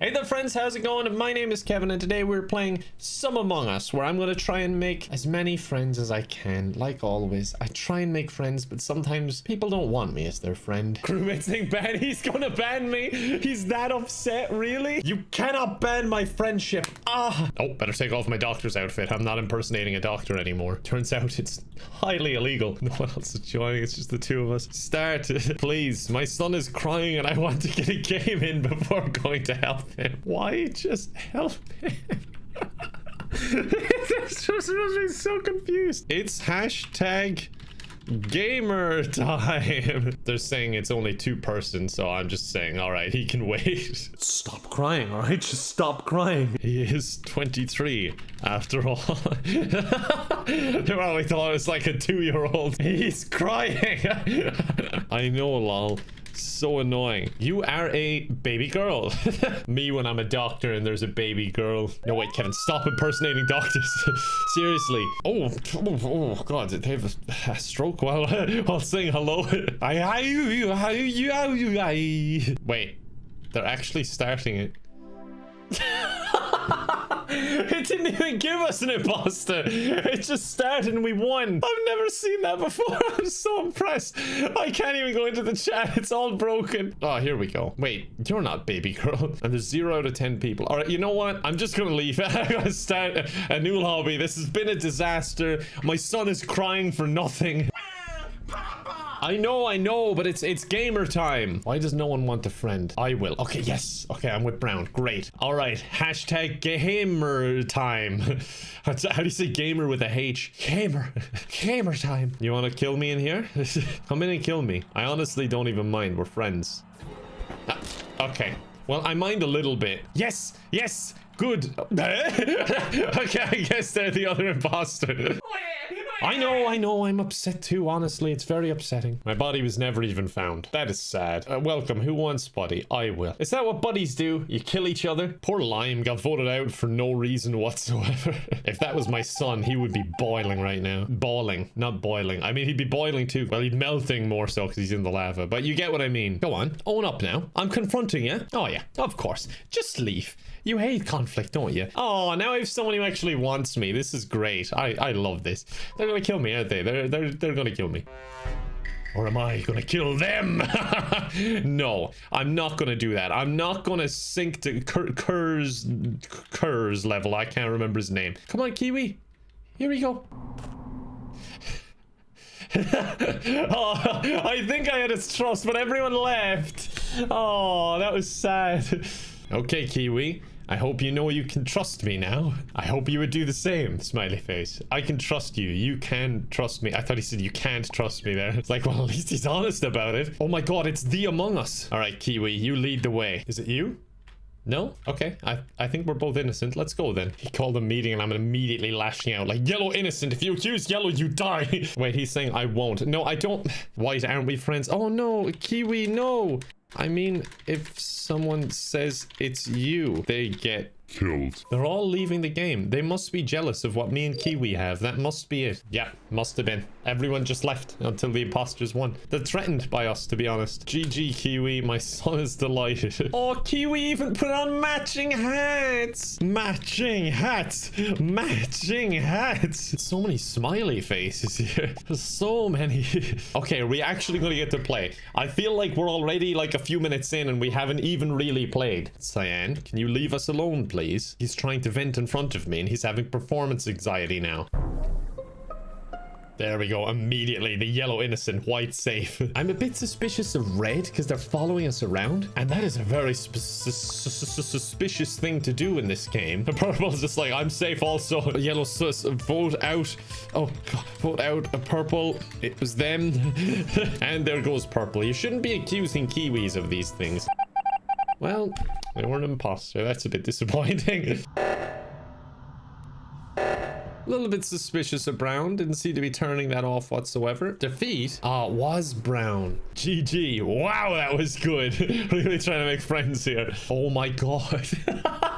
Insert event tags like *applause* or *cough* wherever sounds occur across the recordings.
Hey there friends, how's it going? My name is Kevin and today we're playing Some Among Us where I'm going to try and make as many friends as I can. Like always, I try and make friends but sometimes people don't want me as their friend. *laughs* Crewmate saying ban, he's gonna ban me. He's that upset, really? You cannot ban my friendship. Ah. Oh, better take off my doctor's outfit. I'm not impersonating a doctor anymore. Turns out it's highly illegal. *laughs* No one else is joining, it's just the two of us. Start, *laughs* please. My son is crying and I want to get a game in before going to help him. Why just help him? *laughs* this just makes me so confused. It's hashtag gamer time. They're saying it's only two persons, so I'm just saying, all right, he can wait. Stop crying, all right? Just stop crying. He is 23 after all. *laughs* well, we thought it was like a two-year-old. He's crying. *laughs* I know, lol so annoying. You are a baby girl. *laughs* Me when I'm a doctor and there's a baby girl. No, wait, Kevin, stop impersonating doctors. *laughs* Seriously. Oh, oh, oh, God, they have a, a stroke while, *laughs* while saying hello. I, I, you, I, you, I. Wait, they're actually starting it. It didn't even give us an imposter. It just started and we won. I've never seen that before. *laughs* I'm so impressed. I can't even go into the chat. It's all broken. Oh, here we go. Wait, you're not baby girl. *laughs* And there's zero out of 10 people. All right, you know what? I'm just going to leave. I'm going to start a, a new lobby. This has been a disaster. My son is crying for nothing. *laughs* I know, I know, but it's it's gamer time. Why does no one want a friend? I will. Okay, yes. Okay, I'm with Brown. Great. All right. Hashtag gamer time. *laughs* How do you say gamer with a H? Gamer. *laughs* Gamer time. You want to kill me in here? *laughs* Come in and kill me. I honestly don't even mind. We're friends. Ah, okay. Well, I mind a little bit. Yes. Yes. Good. okay, I guess they're the other imposter. I know, I know, I'm upset too, honestly. It's very upsetting. My body was never even found. That is sad. Uh, welcome. Who wants buddy? I will. Is that what buddies do? You kill each other? Poor Lime got voted out for no reason whatsoever. *laughs* if that was my son, he would be boiling right now. Boiling, not boiling. I mean, he'd be boiling too. Well, he'd melting more so because he's in the lava. But you get what I mean. Go on, own up now. I'm confronting you. Oh yeah, of course. Just leave. You hate conflict, don't you? Oh, now I have someone who actually wants me. This is great. I, I love this. They're gonna kill me, aren't they? They're, they're, they're gonna kill me. Or am I gonna kill them? *laughs* no, I'm not gonna do that. I'm not gonna sink to Kerr's Kerr's level. I can't remember his name. Come on, Kiwi. Here we go. *laughs* oh, I think I had his trust, but everyone left. Oh, that was sad. *laughs* Okay, Kiwi. I hope you know you can trust me now. I hope you would do the same, smiley face. I can trust you. You can trust me. I thought he said you can't trust me there. It's like, well, *laughs* at least he's honest about it. Oh my god, it's the Among Us. All right, Kiwi, you lead the way. Is it you? No? Okay. I, I think we're both innocent. Let's go then. He called a meeting and I'm immediately lashing out like, yellow innocent. If you accuse yellow, you die. *laughs* Wait, he's saying I won't. No, I don't. Why aren't we friends? Oh no, Kiwi, no. I mean, if someone says it's you, they get killed. They're all leaving the game. They must be jealous of what me and Kiwi have. That must be it. Yeah, must have been. Everyone just left until the imposters won. They're threatened by us, to be honest. GG, Kiwi. My son is delighted. *laughs* oh, Kiwi even put on matching hats. Matching hats. Matching hats. So many smiley faces here. *laughs* There's so many. *laughs* okay, are we actually going to get to play? I feel like we're already like a few minutes in and we haven't even really played. Cyan, can you leave us alone, please? Please. He's trying to vent in front of me and he's having performance anxiety now. There we go. Immediately, the yellow innocent, white safe. *laughs* I'm a bit suspicious of red because they're following us around. And that is a very suspicious thing to do in this game. The purple's just like, I'm safe also. Yellow sus, vote out. Oh, God, vote out a purple. It was them. *laughs* and there goes purple. You shouldn't be accusing Kiwis of these things. Well, they were an imposter. That's a bit disappointing. *laughs* A little bit suspicious of Brown. Didn't seem to be turning that off whatsoever. Defeat uh, was Brown. GG. Wow, that was good. *laughs* really trying to make friends here. Oh my god. *laughs*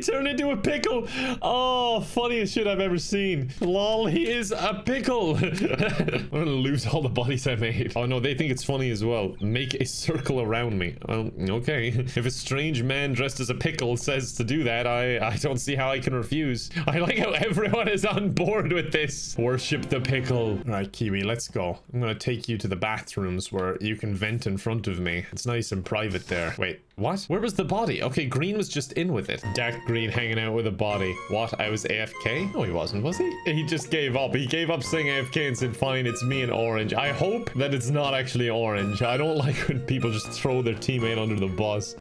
turned into a pickle. Oh, funniest shit I've ever seen. Lol, he is a pickle. *laughs* I'm gonna lose all the bodies I made. Oh no, they think it's funny as well. Make a circle around me. Well, okay. If a strange man dressed as a pickle says to do that, I, I don't see how I can refuse. I like how everyone is on board with this. Worship the pickle. All right, Kiwi, let's go. I'm gonna take you to the bathrooms where you can vent in front of me. It's nice and private there. Wait, what? Where was the body? Okay, Green was just in with it. Dark Green hanging out with a body. What? I was AFK? No, he wasn't, was he? He just gave up. He gave up saying AFK and said, fine, it's me and Orange. I hope that it's not actually Orange. I don't *laughs* like when people just throw their teammate under the bus.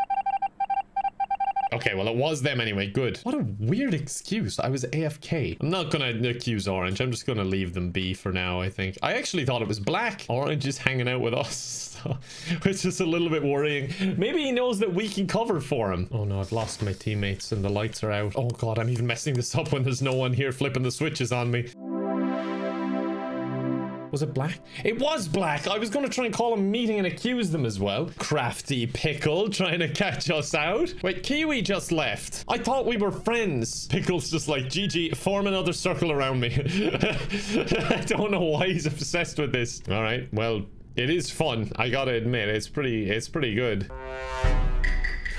Okay, well, it was them anyway. Good. What a weird excuse. I was AFK. I'm not gonna accuse Orange. I'm just gonna leave them be for now, I think. I actually thought it was Black. Orange is hanging out with us. *laughs* Which is a little bit worrying. Maybe he knows that we can cover for him. Oh no, I've lost my teammates and the lights are out. Oh god, I'm even messing this up when there's no one here flipping the switches on me. Was it black? It was black. I was going to try and call a meeting and accuse them as well. Crafty pickle trying to catch us out. Wait, Kiwi just left. I thought we were friends. Pickle's just like, GG, form another circle around me. *laughs* I don't know why he's obsessed with this. All right, well, it is fun. I gotta admit, it's pretty, it's pretty good.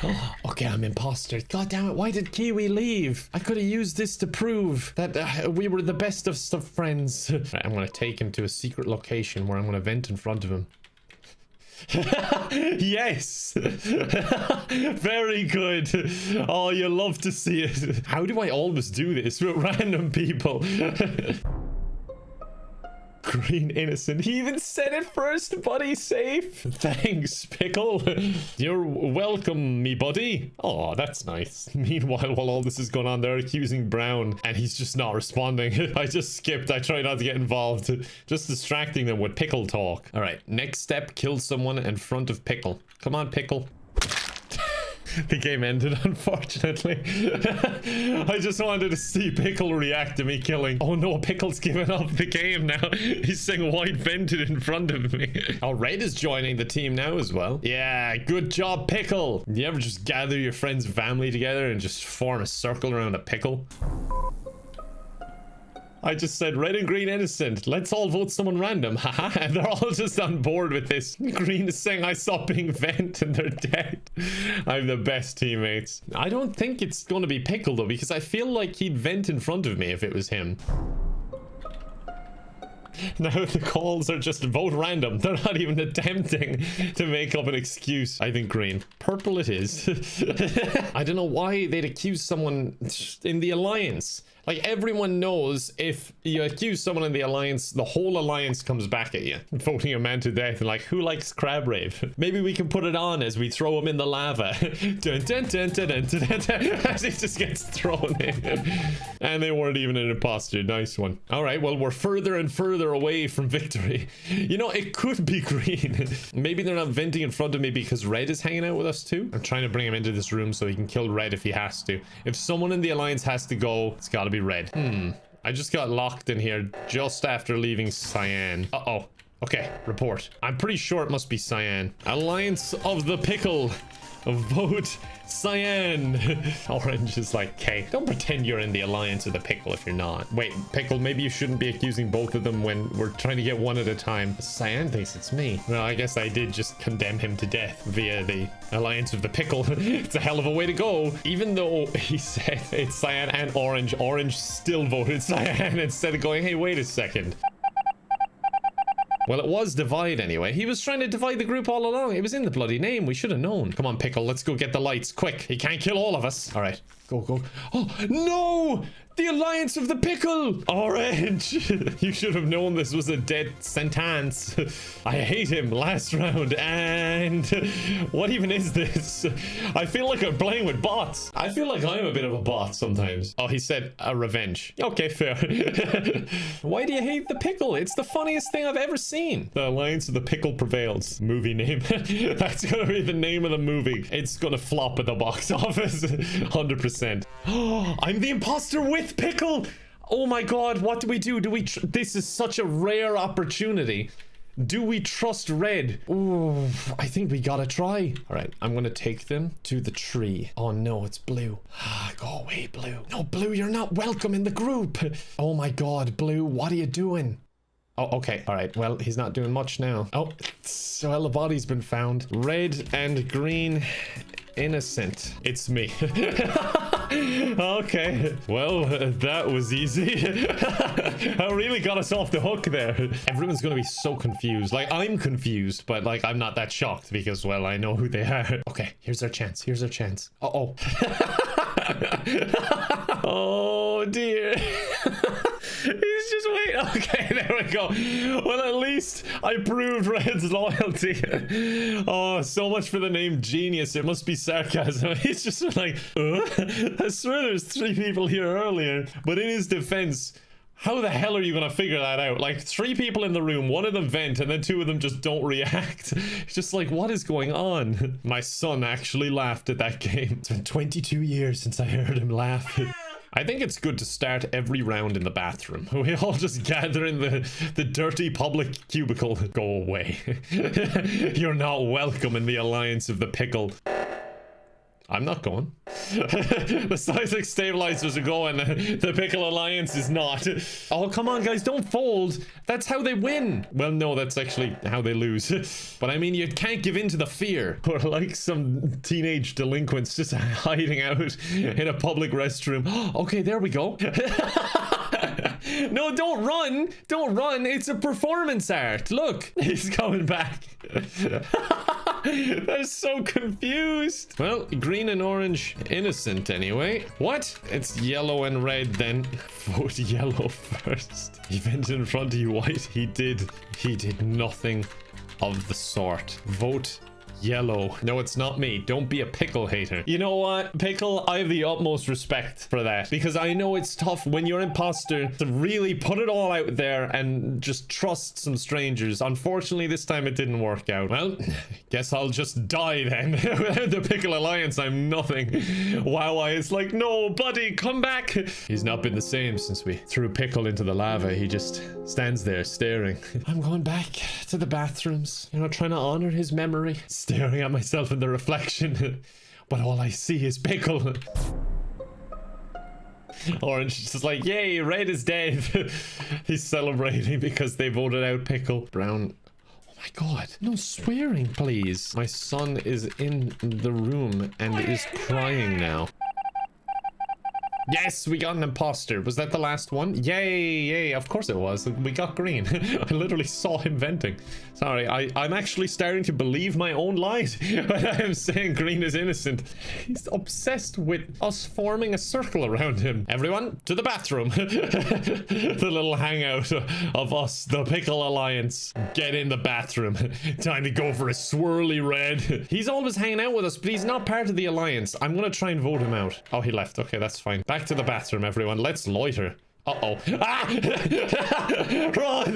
*gasps* okay, I'm imposter. God damn it, why did Kiwi leave? I could have used this to prove that uh, we were the best of friends. right, *laughs* I'm gonna take him to a secret location where I'm gonna vent in front of him. *laughs* yes *laughs* very good oh you love to see it how do i always do this with random people Green innocent. He even said it first, buddy. Safe. *laughs* Thanks, Pickle. *laughs* You're welcome, me buddy. Oh, that's nice. *laughs* Meanwhile, while all this is going on, they're accusing Brown, and he's just not responding. I just skipped. I try not to get involved. Just distracting them with Pickle talk. All right, next step, kill someone in front of Pickle. Come on, Pickle *laughs* the game ended, unfortunately. *laughs* I just wanted to see Pickle react to me killing. Oh no, Pickle's given up the game now. *laughs* He's saying white vented in front of me. oh, Red is joining the team now as well. Yeah, good job, Pickle. You ever just gather your friends' family together and just form a circle around a pickle? I just said red and green innocent. Let's all vote someone random. *laughs* Haha. and they're all just on board with this. *laughs* Green is saying I saw being vent and they're dead. *laughs* I'm the best teammates. I don't think it's going to be Pickle though because I feel like he'd vent in front of me if it was him. Now the calls are just vote random. They're not even attempting to make up an excuse. I think green. Purple it is. *laughs* I don't know why they'd accuse someone in the alliance. Like everyone knows if you accuse someone in the alliance, the whole alliance comes back at you, voting a man to death. And like, who likes crab rave? Maybe we can put it on as we throw him in the lava. *laughs* dun, dun, dun, dun, dun, dun, dun, *laughs* as he just gets thrown in. and they weren't even an imposter. Nice one. All right, well, we're further and further away from victory. You know, it could be green. Maybe they're not venting in front of me because red is hanging out with us too. I'm trying to bring him into this room so he can kill red if he has to. If someone in the alliance has to go, it's got to be red. Hmm. I just got locked in here just after leaving Cyan. Uh-oh. Okay, report. I'm pretty sure it must be Cyan. Alliance of the Pickle. *laughs* Vote Cyan. *laughs* Orange is like, okay, don't pretend you're in the alliance of the pickle if you're not. Wait, pickle, maybe you shouldn't be accusing both of them when we're trying to get one at a time. Cyan thinks it's me. Well, I guess I did just condemn him to death via the alliance of the pickle. *laughs* it's a hell of a way to go. Even though he said it's Cyan and Orange, Orange still voted Cyan instead of going, hey, wait a second. Well, it was divide anyway. He was trying to divide the group all along. It was in the bloody name. We should have known. Come on, Pickle. Let's go get the lights. Quick. He can't kill all of us. All right. Go, go. Oh, no! The Alliance of the Pickle! Orange! *laughs* you should have known this was a dead sentence. I hate him last round. And *laughs* what even is this? I feel like I'm playing with bots. I feel like I'm a bit of a bot sometimes. Oh, he said a revenge. Okay, fair. *laughs* Why do you hate the pickle? It's the funniest thing I've ever seen. The Alliance of the Pickle prevails. Movie name. That's gonna be the name of the movie. It's gonna flop at the box office. 100%. Oh, *gasps* I'm the imposter with Pickle! Oh my god, what do we do? Do we... this is such a rare opportunity. Do we trust red? Ooh, I think we gotta try. All right, I'm gonna take them to the tree. Oh no, it's blue. Ah, go away, blue. No, blue, you're not welcome in the group. Oh my god, blue, what are you doing? Oh, okay. All right. Well, he's not doing much now. Oh, well, the body's been found. Red and green innocent. It's me. *laughs* okay. Well, uh, that was easy. *laughs* I really got us off the hook there. Everyone's to be so confused. Like, I'm confused, but like, I'm not that shocked because, well, I know who they are. Okay, here's our chance. Here's our chance. Uh-oh. *laughs* oh, dear. He's just wait. Okay, *laughs* there we go. Well, at least I proved Red's loyalty. *laughs* oh, so much for the name genius. It must be sarcasm. *laughs* He's just like, uh? I swear there's three people here earlier. But in his defense, how the hell are you gonna figure that out? Like three people in the room, one of them vent, and then two of them just don't react. It's just like, what is going on? My son actually laughed at that game. It's been 22 years since I heard him laugh. I think it's good to start every round in the bathroom. *laughs* We all just gather in the, the dirty public cubicle. Go away. *laughs* You're not welcome in the alliance of the pickle. I'm not going. *laughs* the seismic stabilizers are going. The Pickle Alliance is not. Oh, come on, guys. Don't fold. That's how they win. Well, no, that's actually how they lose. *laughs* but I mean, you can't give in to the fear. *laughs* Or like some teenage delinquents just hiding out in a public restroom. *gasps* okay, there we go. no, don't run. Don't run. It's a performance art. Look, he's coming back. *laughs* They're so confused. Well, green and orange, innocent anyway. What? It's yellow and red then. *laughs* Vote yellow first. He went in front of you white. He did. He did nothing of the sort. Vote Yellow. No, it's not me. Don't be a pickle hater. You know what, Pickle? I have the utmost respect for that because I know it's tough when you're an imposter to really put it all out there and just trust some strangers. Unfortunately, this time it didn't work out. Well, *laughs* guess I'll just die then. *laughs* The Pickle Alliance, I'm nothing. Wow, it's like, no, buddy, come back. He's not been the same since we threw Pickle into the lava. He just stands there staring. *laughs* I'm going back to the bathrooms, you know, trying to honor his memory staring at myself in the reflection, *laughs* but all I see is pickle. Orange is just like, yay, red is dead. *laughs* He's celebrating because they voted out pickle. Brown Oh my god. No swearing, please. My son is in the room and is crying now. Yes, we got an imposter. Was that the last one? Yay, yay. Of course it was. We got green. *laughs* I literally saw him venting. Sorry, I, I'm actually starting to believe my own lies *laughs* when I am saying green is innocent. He's obsessed with us forming a circle around him. Everyone, to the bathroom. *laughs* the little hangout of us, the Pickle Alliance. Get in the bathroom. Time to go for a swirly red. He's always hanging out with us, but he's not part of the Alliance. I'm gonna try and vote him out. Oh, he left. Okay, that's fine. Back to the bathroom, everyone. Let's loiter. Uh-oh. Ah! Run!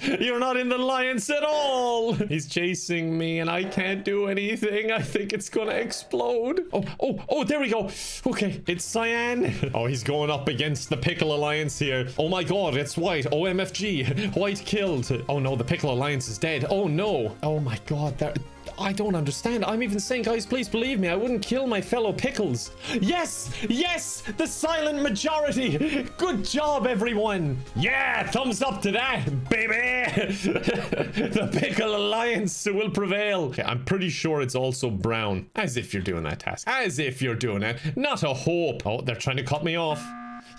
*laughs* You're not in the alliance at all! He's chasing me and I can't do anything. I think it's gonna explode. Oh, oh, oh, there we go. Okay, it's Cyan. Oh, he's going up against the Pickle Alliance here. Oh my god, it's White. OMFG. White killed. Oh no, the Pickle Alliance is dead. Oh no. Oh my god, that... I don't understand. I'm even saying, guys, please believe me. I wouldn't kill my fellow pickles. Yes! Yes! The silent majority! Good job, everyone! Yeah! Thumbs up to that, baby! *laughs* the Pickle Alliance will prevail. Okay, I'm pretty sure it's also brown. As if you're doing that task. As if you're doing it. Not a hope. Oh, they're trying to cut me off.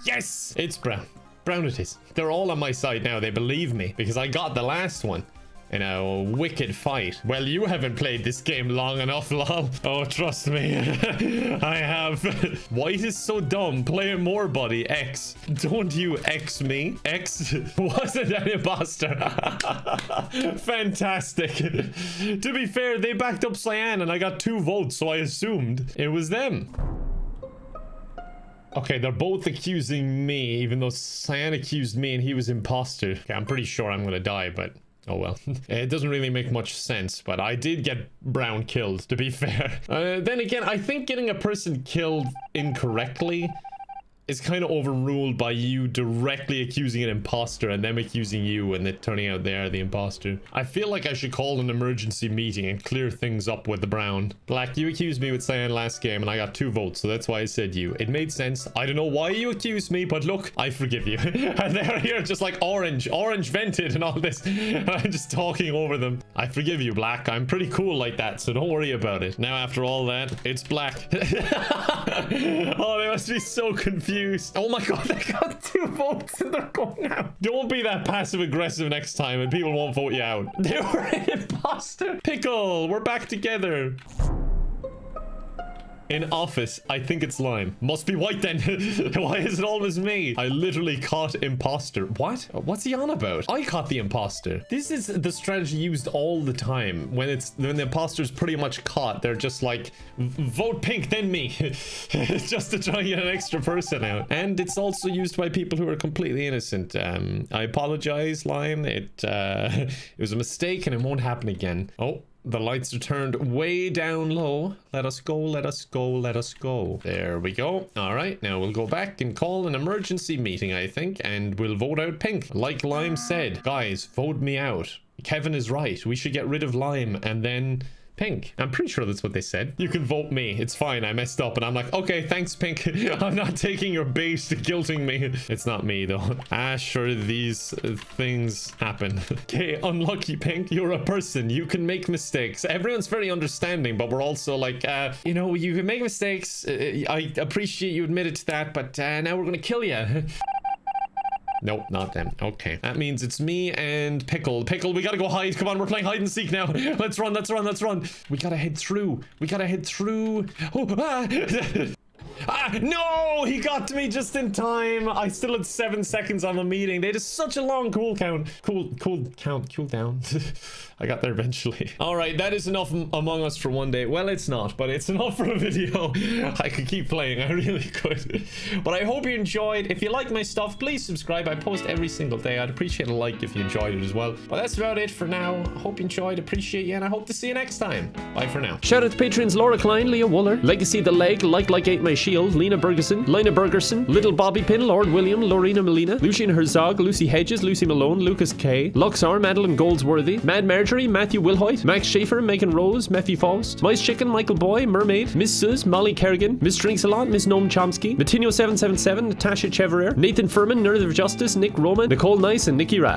Yes! It's brown. Brown it is. They're all on my side now. They believe me because I got the last one in a wicked fight. Well, you haven't played this game long enough, *laughs* lol. Oh, trust me. *laughs* I have. *laughs* White is so dumb. Play more, buddy. X. Don't you X me. X wasn't an imposter. Fantastic. to be fair, they backed up Cyan and I got two votes, so I assumed it was them. Okay, they're both accusing me, even though Cyan accused me and he was imposter. Okay, I'm pretty sure I'm gonna die, but Oh well. *laughs* it doesn't really make much sense, but I did get Brown killed, to be *laughs* fair. Uh, then again, I think getting a person killed incorrectly is kind of overruled by you directly accusing an imposter and them accusing you and it turning out they're the imposter. I feel like I should call an emergency meeting and clear things up with the brown. Black, you accused me with saying last game and I got two votes, so that's why I said you. It made sense. I don't know why you accused me, but look, I forgive you. *laughs* and they're here just like orange, orange vented and all this. And *laughs* I'm just talking over them. I forgive you, Black. I'm pretty cool like that, so don't worry about it. Now, after all that, it's Black. *laughs* oh, they must be so confused. Oh my god, *laughs* they got two votes and they're going out. Don't be that passive aggressive next time and people won't vote you out. They were an imposter. Pickle, we're back together. In office, I think it's lime. Must be white then. *laughs* Why is it always me? I literally caught imposter. What? What's he on about? I caught the imposter. This is the strategy used all the time. When it's when the imposter's pretty much caught, they're just like, vote pink, then me. *laughs* just to try and get an extra person out. And it's also used by people who are completely innocent. Um, I apologize, Lime. It, uh, *laughs* it was a mistake and it won't happen again. Oh, the lights are turned way down low. Let us go, let us go, let us go. There we go. All right, now we'll go back and call an emergency meeting, I think, and we'll vote out Pink. Like Lime said, guys, vote me out. Kevin is right. We should get rid of Lime and then Pink. I'm pretty sure that's what they said. You can vote me. It's fine. I messed up. And I'm like, okay, thanks, Pink. *laughs* I'm not taking your bait to guilting me. It's not me, though. *laughs* Ah, sure, these uh, things happen. *laughs* okay, unlucky, Pink. You're a person. You can make mistakes. Everyone's very understanding, but we're also like, uh, you know, you can make mistakes. Uh, I appreciate you admitted to that, but uh, now we're going to kill you. Nope, not them. Okay. That means it's me and Pickle. Pickle, we gotta go hide. Come on, we're playing hide and seek now. *laughs* Let's run, let's run, let's run. We gotta head through. We gotta head through. Oh, ah. *laughs* Ah, no! He got to me just in time. I still had seven seconds on the meeting. They had such a long cool count. Cool, cool count, cool down. *laughs* I got there eventually. *laughs* All right, that is enough Among Us for one day. Well, it's not, but it's enough for a video. *laughs* I could keep playing. I really could. But I hope you enjoyed. If you like my stuff, please subscribe. I post every single day. I'd appreciate a like if you enjoyed it as well. But that's about it for now. I hope you enjoyed. Appreciate you, and I hope to see you next time. Bye for now. Shout out to patrons Laura Klein, Leah Wooler, Legacy the Leg, Like Like Ate My Shield, Lena Bergerson, Lena Bergerson, Little Bobby Pin, Lord William, Lorena Molina, Lucian Herzog, Lucy Hedges, Lucy Malone, Lucas K, Luxar, Madeline Goldsworthy, Mad Marjorie, Matthew Wilhoit, Max Schaefer, Megan Rose, Matthew Faust, Mice Chicken, Michael Boy, Mermaid, Miss Sus, Molly Kerrigan, Miss Drinks a Lot, Miss Noam Chomsky, Matinho777, Natasha Chevrier, Nathan Furman, Nerd of Justice, Nick Roman, Nicole Nice, and Nikki Ra.